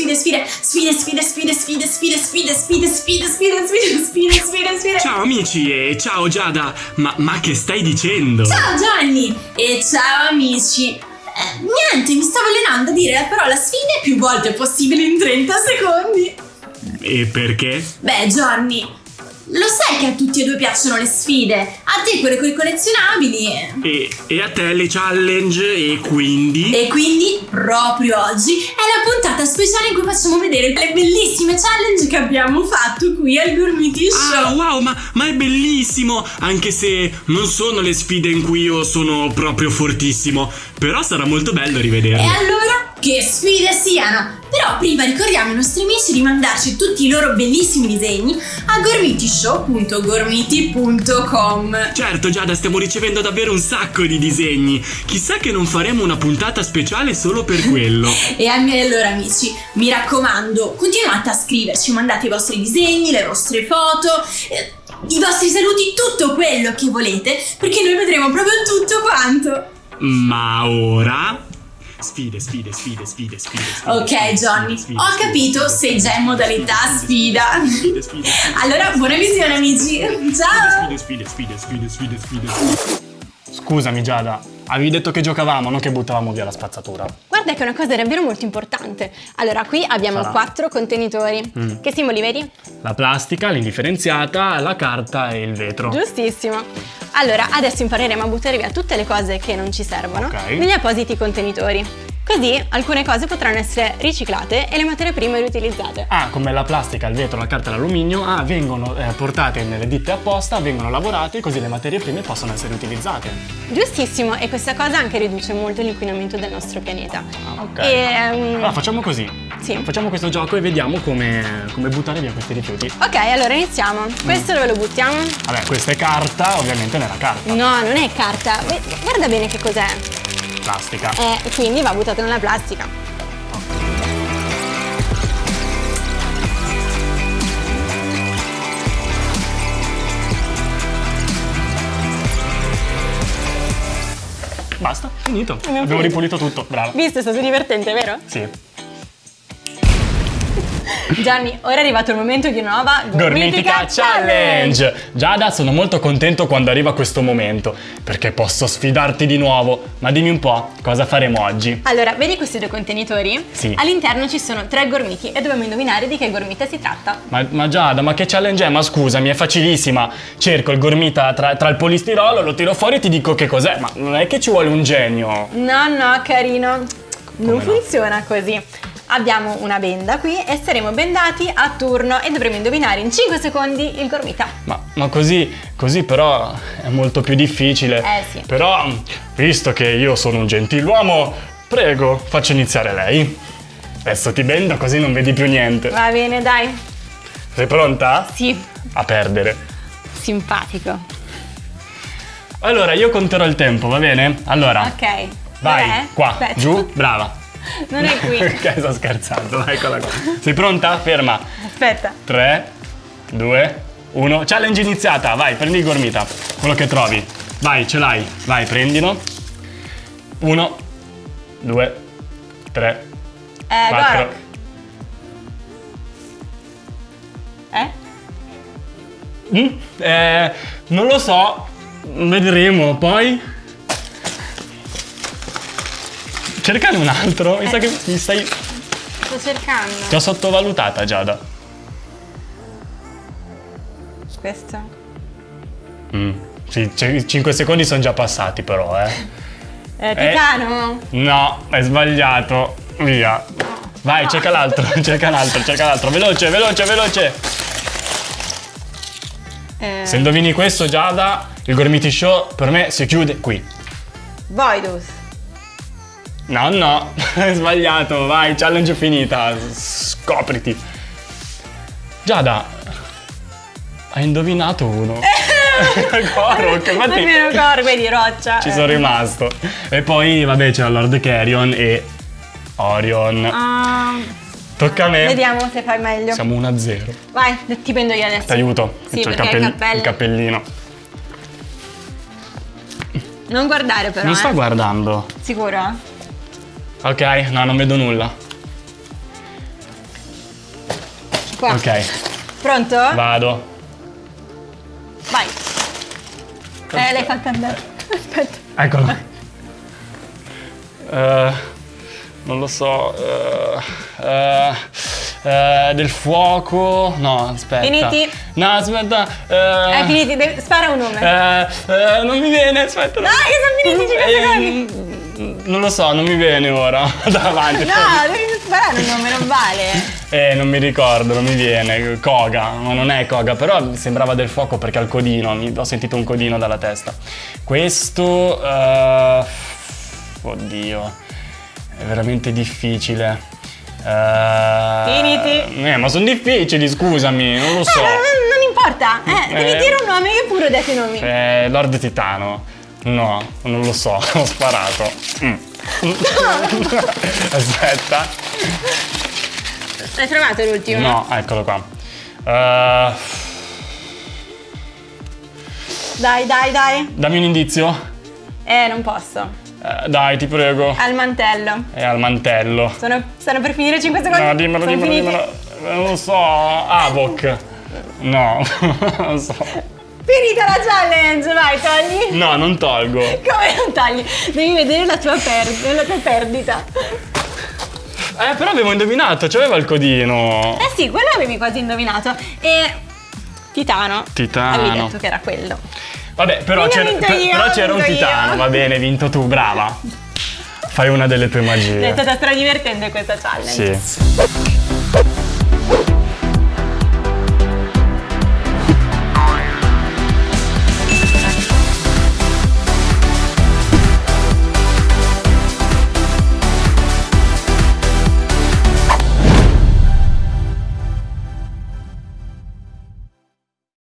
sfide, sfide, sfide, sfide, sfide, sfide, sfide, sfide, sfide, sfide, sfide, sfide, sfide, sfide, sfide. Ciao amici e ciao Giada, ma, ma che stai dicendo? Ciao Gianni e ciao amici. Eh, niente, mi stavo allenando a dire la parola sfide più volte possibile in 30 secondi. E perché? Beh, Gianni, lo sai che a tutti e due piacciono le sfide? A te quelle con i collezionabili. E, e a te le challenge e quindi? E quindi, proprio oggi, è la puntata speciale in cui facciamo vedere le bellissime challenge che abbiamo fatto qui al Gourmiti Show. Ah, wow, ma, ma è bellissimo! Anche se non sono le sfide in cui io sono proprio fortissimo. Però sarà molto bello rivederle. E allora, che sfide siano! Però prima ricordiamo ai nostri amici di mandarci tutti i loro bellissimi disegni a gormitishow.gormiti.com Certo Giada, stiamo ricevendo davvero un sacco di disegni. Chissà che non faremo una puntata speciale solo per quello. E allora amici, mi raccomando, continuate a scriverci, mandate i vostri disegni, le vostre foto, eh, i vostri saluti, tutto quello che volete, perché noi vedremo proprio tutto quanto. Ma ora Sfide, sfide, sfide, sfide, sfide. sfide ok, sfide, Johnny, sfide, ho sfide, capito, sei già in modalità sfida. Sfide, sfide, sfide. Allora, buona visione, amici. Ciao. Sfide, sfide, sfide, sfide, sfide, sfide. Scusami Giada, avevi detto che giocavamo, non che buttavamo via la spazzatura. Guarda che è una cosa davvero molto importante. Allora, qui abbiamo Sarà. quattro contenitori. Mm. Che simboli vedi? La plastica, l'indifferenziata, la carta e il vetro. Giustissimo. Allora, adesso impareremo a buttare via tutte le cose che non ci servono Ok. negli appositi contenitori. Così alcune cose potranno essere riciclate e le materie prime riutilizzate. Ah, come la plastica, il vetro, la carta e l'alluminio, ah, vengono eh, portate nelle ditte apposta, vengono lavorate così le materie prime possono essere utilizzate. Giustissimo, e questa cosa anche riduce molto l'inquinamento del nostro pianeta. Ah, ok. E, ehm, Allora facciamo così. Sì. Facciamo questo gioco e vediamo come, come buttare via questi rifiuti. Ok, allora iniziamo. Questo dove lo buttiamo? Vabbè, questa è carta, ovviamente nella carta. No, non è carta. Guarda bene che cos'è. Plastica. Eh, quindi va buttato nella plastica. Basta, finito. Abbiamo Abbiamo finito. ripulito tutto, bravo. Visto, è stato divertente, vero? Sì. Gianni, ora è arrivato il momento di una nuova Gormitica Challenge! Giada, sono molto contento quando arriva questo momento, perché posso sfidarti di nuovo. Ma dimmi un po', cosa faremo oggi? Allora, vedi questi due contenitori? Sì. All'interno ci sono tre gormiti e dobbiamo indovinare di che gormita si tratta. Ma, ma Giada, ma che challenge è? Ma scusami, è facilissima. Cerco il gormita tra, tra il polistirolo, lo tiro fuori e ti dico che cos'è. Ma non è che ci vuole un genio. No, no, carino. Non no? funziona così. Abbiamo una benda qui e saremo bendati a turno e dovremo indovinare in 5 secondi il gormita. Ma, ma così, così però è molto più difficile. Eh, sì. Però, visto che io sono un gentiluomo, prego, faccio iniziare lei. Adesso ti bendo così non vedi più niente. Va bene, dai. Sei pronta? Sì, A perdere. simpatico. Allora, io conterò il tempo, va bene? Allora, Ok. vai, Dov'è? qua, Aspetta. giù, brava. Non è qui. ok, sto scherzando, eccola qua. Sei pronta? Ferma. Aspetta. 3, 2, 1. Challenge iniziata, vai, prendi il gormita. Quello che trovi. Vai, ce l'hai. Vai, prendilo. 1, 2, 3, Eh, 4. Gorok. Eh? Mm, eh, non lo so, vedremo poi. Cercane un altro, mi sa che mi stai... Sto cercando. Ti ho sottovalutata, Giada. Questo. Mm. Sì, 5 secondi sono già passati però, eh. Eh, Titano? No, è sbagliato. Via. Vai, cerca l'altro, cerca l'altro, cerca l'altro. Veloce, veloce, veloce. Eh, Se indovini questo, Giada, il Gormiti Show per me si chiude qui. Voidus. No, no, sbagliato. Vai, challenge finita. Scopriti. Giada, hai indovinato uno. Gorok, Ma infatti meno Gorok, vedi, roccia. ci sono rimasto. E poi, vabbè, c'era Lord Carrion e Orion. Ah, Tocca a me. vediamo se fai meglio. Siamo 1-0. Vai, ti prendo io adesso. Ti aiuto. Sì, C'ho il, cappell- il cappellino. Non guardare però, non eh. sto guardando. Sicuro? Ok, no, non vedo nulla. Qua. Ok, Pronto? vado. Vai. Eh, l'hai fatta andare. Aspetta. Eccolo. Eh, non lo so. eh, eh, eh, del fuoco. No, aspetta. Finiti? No, aspetta. Eh, finito, devi- spara un eh, eh, non mi viene, aspetta. Dai, che sono finiti 5 Eh, secondi. Non lo so, non mi viene ora. Davanti. No, devi sparare un numero, non vale. Eh, non mi ricordo, non mi viene. Koga, ma non è Koga, però sembrava del fuoco perché ha il codino. mi- ho sentito un codino dalla testa. Questo. eh, oddio. È veramente difficile. Eh, Finiti. Eh, ma sono difficili, scusami, non lo Eh, so. non, non importa. Eh, devi Eh. dire un nome, io pure ho detto i nomi. Eh, Lord Titano. No, non lo so, ho sparato. Mm. Aspetta. Hai trovato l'ultimo? No, eccolo qua. Eh, Dai, dai, dai. dammi un indizio. Eh, non posso. Eh, dai, ti prego. Al mantello. È al mantello. Sono, stanno per finire 5 secondi. No, dimmelo, Sono dimmelo, finiti. dimmelo. Non lo so. Avok. No, non lo so. Finita la challenge, vai, togli. No, non tolgo. Come non tagli? Devi vedere la tua, per- la tua perdita. Eh, però avevo indovinato, c'aveva il codino. Eh sì, quello avevi quasi indovinato. E. Titano. Titano. Avevi detto che era quello. Vabbè, però c'era, un titano. io. Va bene, hai vinto tu, brava. Fai una delle tue È magie. stata stradivertente questa challenge. Sì.